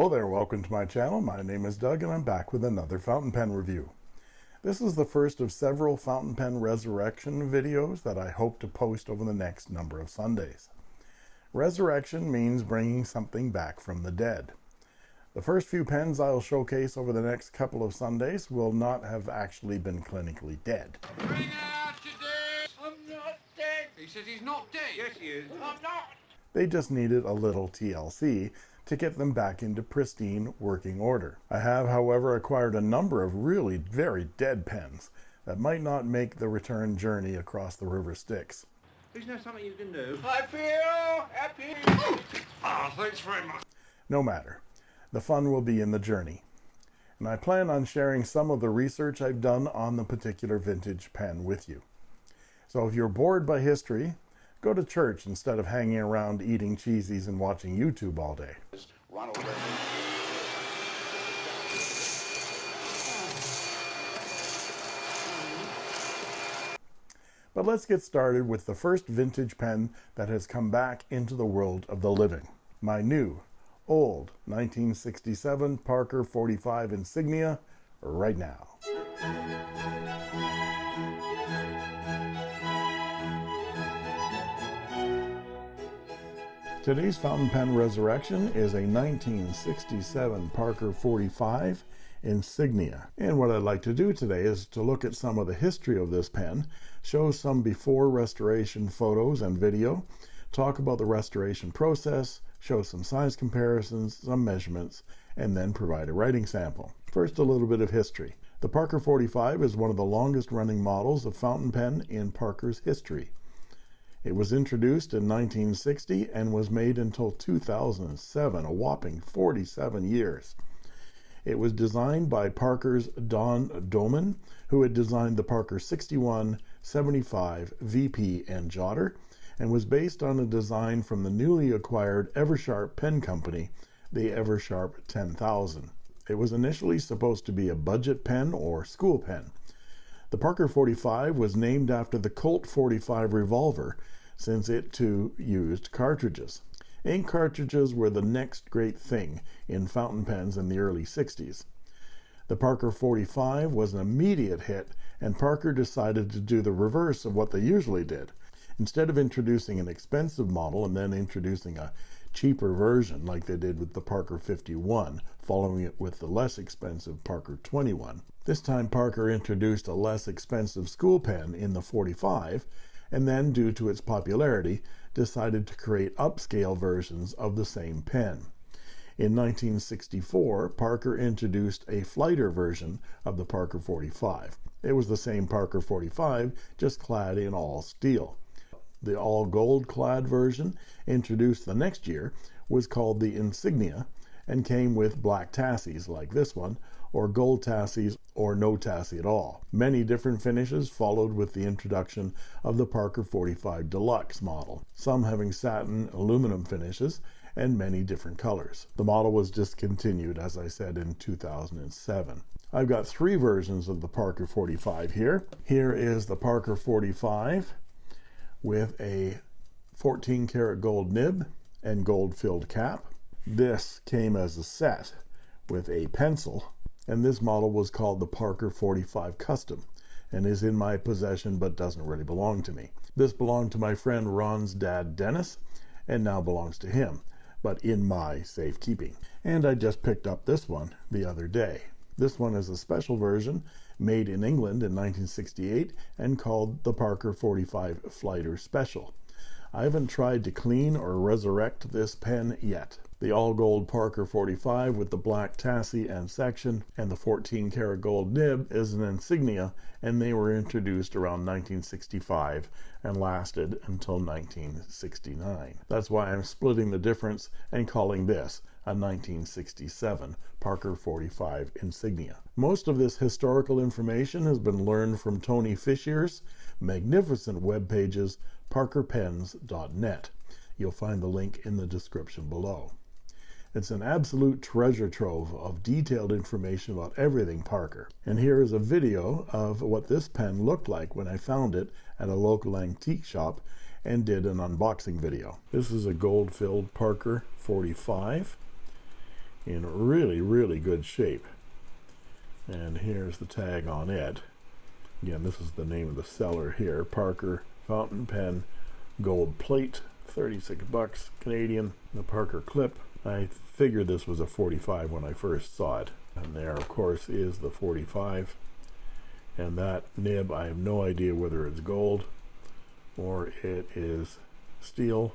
Hello there, welcome to my channel. My name is Doug and I'm back with another fountain pen review. This is the first of several fountain pen resurrection videos that I hope to post over the next number of Sundays. Resurrection means bringing something back from the dead. The first few pens I'll showcase over the next couple of Sundays will not have actually been clinically dead. Bring out your dead! I'm not dead! He says he's not dead! Yes, he is. I'm not! They just needed a little TLC to get them back into pristine working order. I have, however, acquired a number of really very dead pens that might not make the return journey across the river Styx. Isn't that something you can do? Happy! Happy! Ah, thanks very much. No matter. The fun will be in the journey. And I plan on sharing some of the research I've done on the particular vintage pen with you. So if you're bored by history, go to church instead of hanging around eating cheesies and watching YouTube all day. But let's get started with the first vintage pen that has come back into the world of the living. My new, old 1967 Parker 45 Insignia right now. Today's fountain pen resurrection is a 1967 Parker 45 Insignia. And what I'd like to do today is to look at some of the history of this pen, show some before restoration photos and video, talk about the restoration process, show some size comparisons, some measurements, and then provide a writing sample. First, a little bit of history. The Parker 45 is one of the longest running models of fountain pen in Parker's history. It was introduced in 1960 and was made until 2007, a whopping 47 years. It was designed by Parker's Don Doman, who had designed the Parker 61, 75, VP, and Jotter, and was based on a design from the newly acquired Eversharp pen company, the Eversharp 10000. It was initially supposed to be a budget pen or school pen. The Parker 45 was named after the Colt 45 revolver, since it too used cartridges. Ink cartridges were the next great thing in fountain pens in the early 60s. The Parker 45 was an immediate hit, and Parker decided to do the reverse of what they usually did. Instead of introducing an expensive model and then introducing a cheaper version like they did with the Parker 51, following it with the less expensive Parker 21. This time Parker introduced a less expensive school pen in the 45, and then due to its popularity, decided to create upscale versions of the same pen. In 1964, Parker introduced a flighter version of the Parker 45. It was the same Parker 45, just clad in all steel. The all gold clad version, introduced the next year, was called the Insignia and came with black tassies like this one, or gold tassies, or no tassie at all. Many different finishes followed with the introduction of the Parker 45 Deluxe model, some having satin aluminum finishes and many different colors. The model was discontinued, as I said, in 2007. I've got three versions of the Parker 45 here. Here is the Parker 45 with a 14 karat gold nib and gold filled cap. This came as a set with a pencil, and this model was called the Parker 45 Custom and is in my possession but doesn't really belong to me. This belonged to my friend Ron's dad Dennis and now belongs to him, but in my safekeeping. And I just picked up this one the other day. This one is a special version made in England in 1968 and called the Parker 45 Flighter Special. I haven't tried to clean or resurrect this pen yet. The all gold Parker 45 with the black tassie and section and the 14 karat gold nib is an insignia and they were introduced around 1965 and lasted until 1969. That's why I'm splitting the difference and calling this a 1967 Parker 45 insignia. Most of this historical information has been learned from Tony Fischier's magnificent web pages parkerpens.net. You'll find the link in the description below. It's an absolute treasure trove of detailed information about everything Parker. And here is a video of what this pen looked like when I found it at a local antique shop and did an unboxing video. This is a gold filled Parker 45 in really, really good shape. And here's the tag on it. Again, this is the name of the seller here, Parker Fountain Pen Gold Plate, 36 bucks Canadian. The Parker clip. I figured this was a 45 when I first saw it. And there, of course, is the 45. And that nib, I have no idea whether it's gold or it is steel.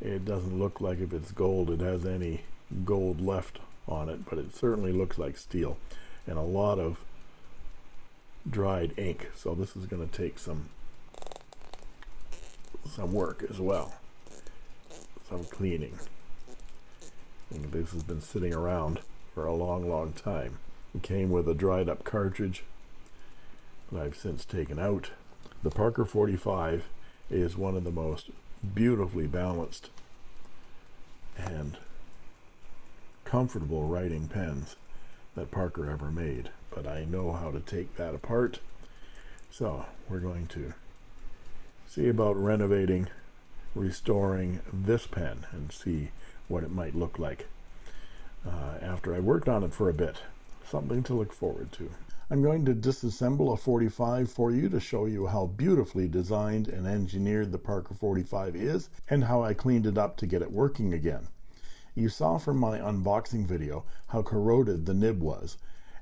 It doesn't look like if it's gold, it has any gold left on it, but it certainly looks like steel. And a lot of dried ink. So this is going to take some some work as well. Some cleaning. And this has been sitting around for a long, long time. It came with a dried up cartridge that I've since taken out. The Parker 45 is one of the most beautifully balanced and comfortable writing pens that Parker ever made. But I know how to take that apart. So we're going to see about renovating, restoring this pen and see what it might look like uh, after I worked on it for a bit. Something to look forward to. I'm going to disassemble a 45 for you to show you how beautifully designed and engineered the Parker 45 is and how I cleaned it up to get it working again. You saw from my unboxing video how corroded the nib was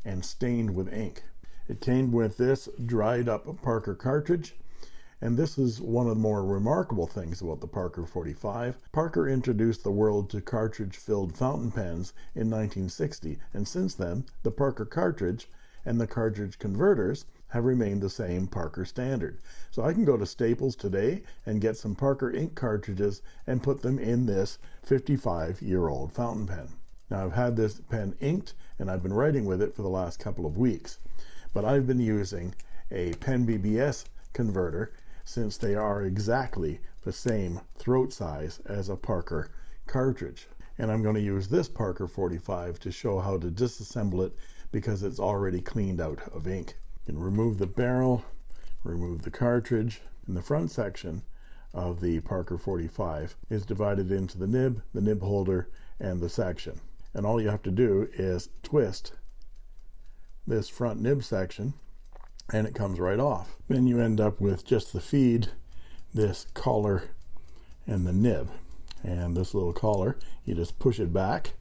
and stained with ink. It came with this dried up Parker cartridge and this is one of the more remarkable things about the Parker 45. Parker introduced the world to cartridge filled fountain pens in 1960 and since then the Parker cartridge and the cartridge converters have remained the same Parker standard. So I can go to Staples today and get some Parker ink cartridges and put them in this 55 year old fountain pen. Now I've had this pen inked and I've been writing with it for the last couple of weeks, but I've been using a Pen BBS converter since they are exactly the same throat size as a Parker cartridge. And I'm going to use this Parker 45 to show how to disassemble it because it's already cleaned out of ink. You can remove the barrel, remove the cartridge. In the front section of the Parker 45 is divided into the nib, the nib holder, and the section. And all you have to do is twist this front nib section and it comes right off. Then you end up with just the feed, this collar, and the nib. And this little collar, you just push it back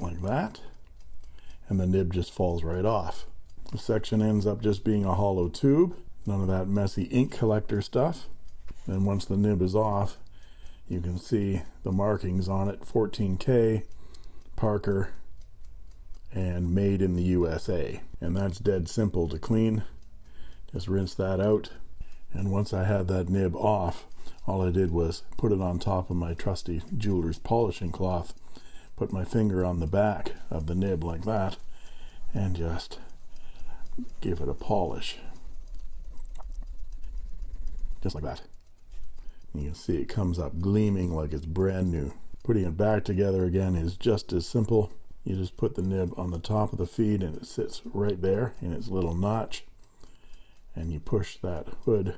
like that and the nib just falls right off. The section ends up just being a hollow tube, none of that messy ink collector stuff. And once the nib is off, you can see the markings on it 14K, Parker, and made in the USA. And that's dead simple to clean. Just rinse that out. And once I had that nib off, all I did was put it on top of my trusty jeweler's polishing cloth put my finger on the back of the nib like that and just give it a polish just like that you can see it comes up gleaming like it's brand new putting it back together again is just as simple you just put the nib on the top of the feed and it sits right there in its little notch. And you push that hood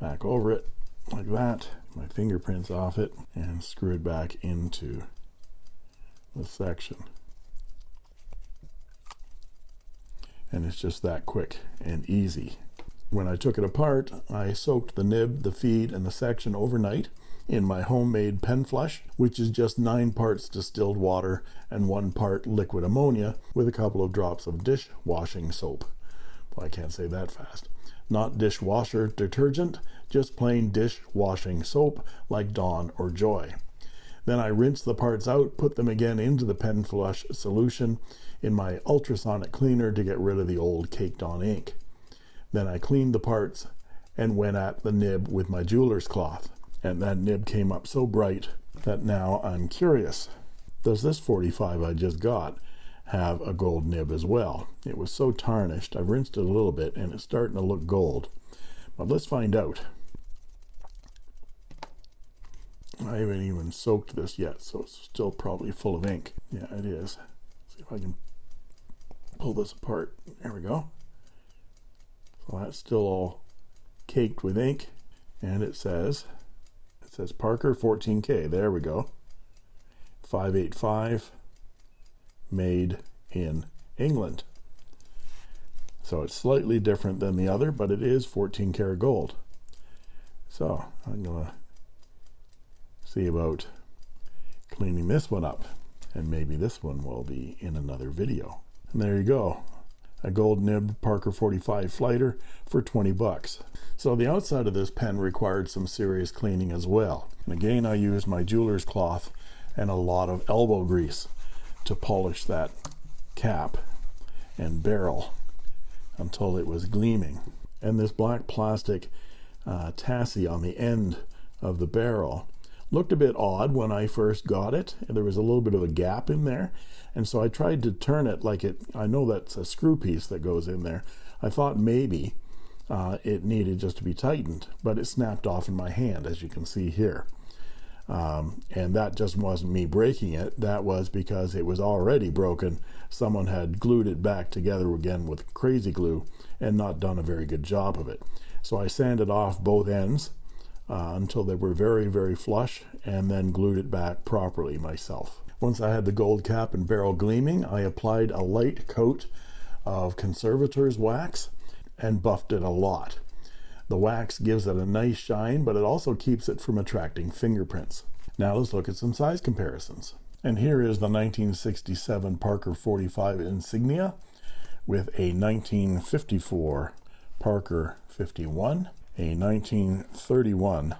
back over it like that my fingerprints off it and screw it back into the section. And it's just that quick and easy. When I took it apart I soaked the nib the feed and the section overnight in my homemade pen flush which is just nine parts distilled water and one part liquid ammonia with a couple of drops of dishwashing soap well, I can't say that fast not dishwasher detergent just plain dishwashing soap like Dawn or Joy then I rinse the parts out, put them again into the pen flush solution in my ultrasonic cleaner to get rid of the old caked on ink. Then I cleaned the parts and went at the nib with my jeweler's cloth. And that nib came up so bright that now I'm curious. Does this 45 I just got have a gold nib as well? It was so tarnished. I've rinsed it a little bit and it's starting to look gold. But let's find out. I haven't even soaked this yet so it's still probably full of ink yeah it is see if I can pull this apart there we go so that's still all caked with ink and it says it says Parker 14k there we go 585 made in England. So it's slightly different than the other, but it is 14 karat gold. So I'm going to see about cleaning this one up and maybe this one will be in another video. And there you go. A gold nibbed Parker 45 flighter for 20 bucks. So the outside of this pen required some serious cleaning as well. And again, I used my jeweler's cloth and a lot of elbow grease to polish that cap and barrel until it was gleaming. And this black plastic uh, tassie on the end of the barrel looked a bit odd when I first got it. There was a little bit of a gap in there. And so I tried to turn it like it, I know that's a screw piece that goes in there. I thought maybe uh, it needed just to be tightened, but it snapped off in my hand, as you can see here. Um, and that just wasn't me breaking it. That was because it was already broken. Someone had glued it back together again with crazy glue and not done a very good job of it. So I sanded off both ends uh, until they were very, very flush and then glued it back properly myself. Once I had the gold cap and barrel gleaming, I applied a light coat of conservator's wax and buffed it a lot. The wax gives it a nice shine, but it also keeps it from attracting fingerprints. Now let's look at some size comparisons. And here is the 1967 Parker 45 Insignia with a 1954 Parker 51, a 1931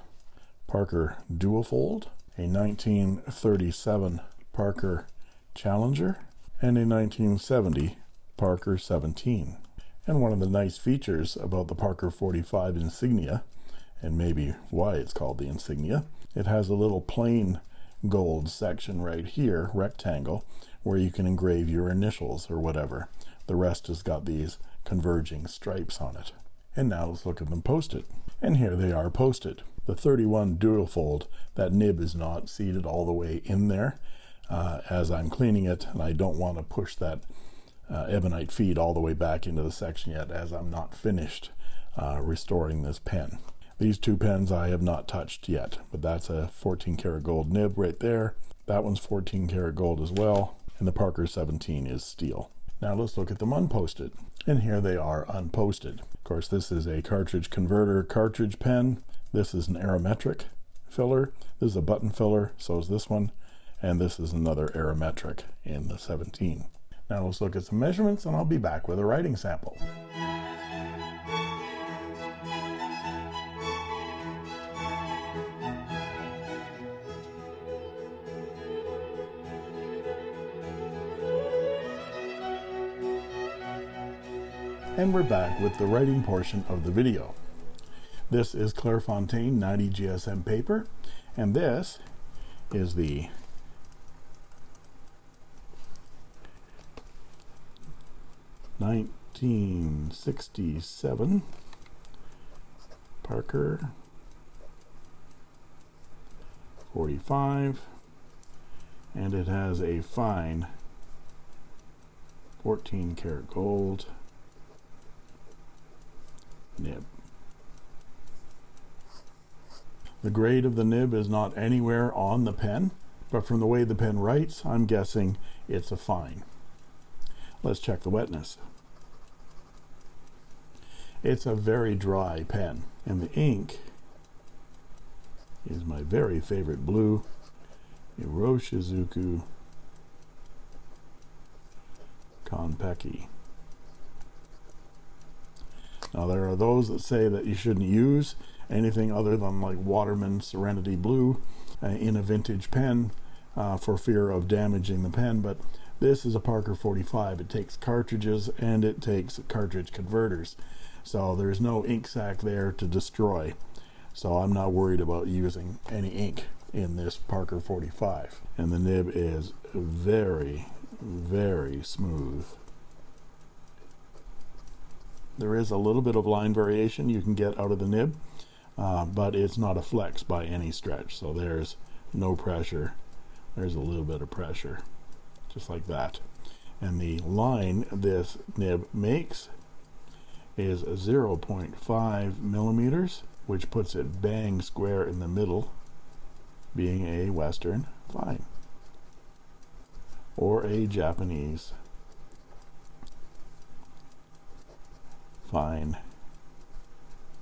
Parker Duofold, a 1937 Parker Challenger, and a 1970 Parker 17. And one of the nice features about the Parker 45 Insignia, and maybe why it's called the Insignia, it has a little plain gold section right here, rectangle, where you can engrave your initials or whatever. The rest has got these converging stripes on it. And now let's look at them posted. And here they are posted. The 31 Duofold, that nib is not seated all the way in there uh, as I'm cleaning it, and I don't want to push that uh, ebonite feed all the way back into the section yet as I'm not finished uh, restoring this pen. These two pens I have not touched yet, but that's a 14 karat gold nib right there. That one's 14 karat gold as well, and the Parker 17 is steel. Now let's look at them unposted. And here they are unposted. Course, this is a cartridge converter cartridge pen. This is an aerometric filler. This is a button filler, so is this one. And this is another aerometric in the 17. Now let's look at some measurements and I'll be back with a writing sample. And we're back with the writing portion of the video. This is Clairefontaine 90 GSM paper, and this is the Nineteen sixty-seven Parker forty-five, and it has a fine fourteen karat gold nib. The grade of the nib is not anywhere on the pen, but from the way the pen writes, I'm guessing it's a fine. Let's check the wetness. It's a very dry pen, and the ink is my very favorite blue, Iroshizuku Konpeki. Now there are those that say that you shouldn't use anything other than like Waterman Serenity Blue uh, in a vintage pen uh, for fear of damaging the pen, but this is a Parker 45. It takes cartridges and it takes cartridge converters. So there's no ink sac there to destroy. So I'm not worried about using any ink in this Parker 45. And the nib is very, very smooth. There is a little bit of line variation you can get out of the nib, uh, but it's not a flex by any stretch. So there's no pressure. There's a little bit of pressure, just like that. And the line this nib makes is 0.5 millimeters, which puts it bang square in the middle, being a Western fine. or a Japanese fine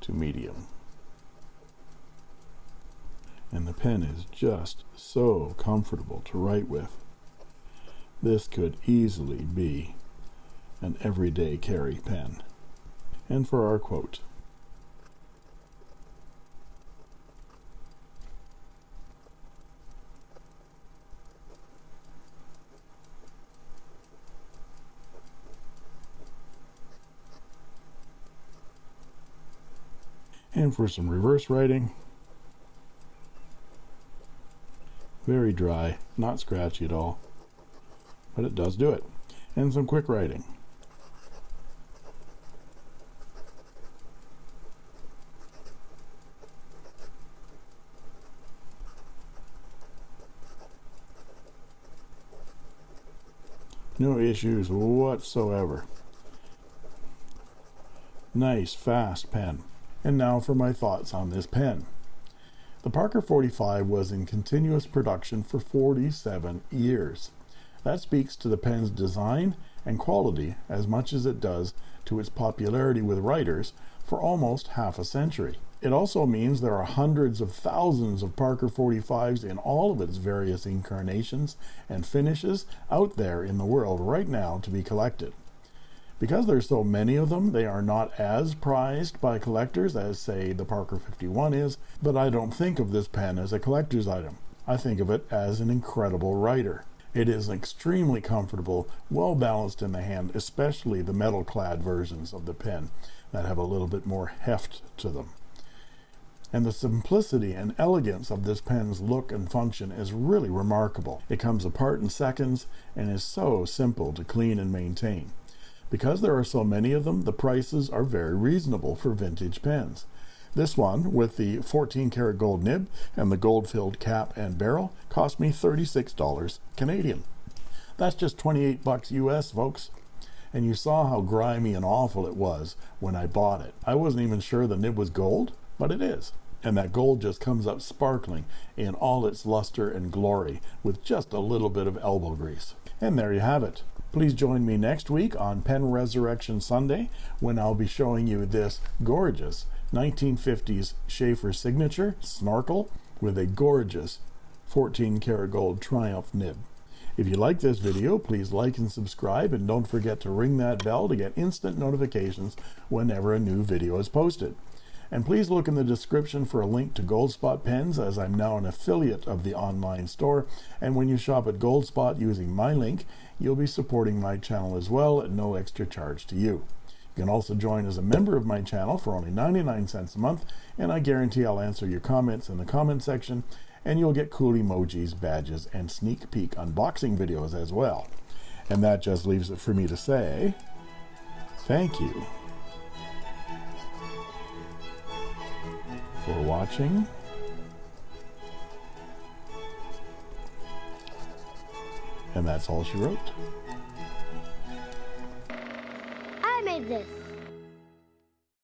to medium. And the pen is just so comfortable to write with. This could easily be an everyday carry pen. And for our quote, and for some reverse writing. Very dry not scratchy at all but it does do it. And some quick writing. No issues whatsoever. Nice fast pen and now for my thoughts on this pen. The Parker 45 was in continuous production for 47 years. That speaks to the pen's design and quality as much as it does to its popularity with writers for almost half a century. It also means there are hundreds of thousands of Parker 45s in all of its various incarnations and finishes out there in the world right now to be collected. Because there's so many of them, they are not as prized by collectors as, say, the Parker 51 is, but I don't think of this pen as a collector's item. I think of it as an incredible writer. It is extremely comfortable, well balanced in the hand, especially the metal clad versions of the pen that have a little bit more heft to them. And the simplicity and elegance of this pen's look and function is really remarkable. It comes apart in seconds and is so simple to clean and maintain. Because there are so many of them, the prices are very reasonable for vintage pens. This one, with the 14 karat gold nib and the gold filled cap and barrel, cost me $36 Canadian. That's just 28 bucks US, folks. And you saw how grimy and awful it was when I bought it. I wasn't even sure the nib was gold, but it is. And that gold just comes up sparkling in all its luster and glory with just a little bit of elbow grease. And there you have it. Please join me next week on Pen Resurrection Sunday when I'll be showing you this gorgeous 1950s Sheaffer signature snorkel with a gorgeous 14 karat gold Triumph nib. If you like this video, please like and subscribe and don't forget to ring that bell to get instant notifications whenever a new video is posted. And please look in the description for a link to Goldspot pens as I'm now an affiliate of the online store. And when you shop at Goldspot using my link, you'll be supporting my channel as well at no extra charge to you. You can also join as a member of my channel for only 99 cents a month, and I guarantee I'll answer your comments in the comment section, and you'll get cool emojis, badges, and sneak peek unboxing videos as well. And that just leaves it for me to say, thank you. For watching. And that's all she wrote. I made this.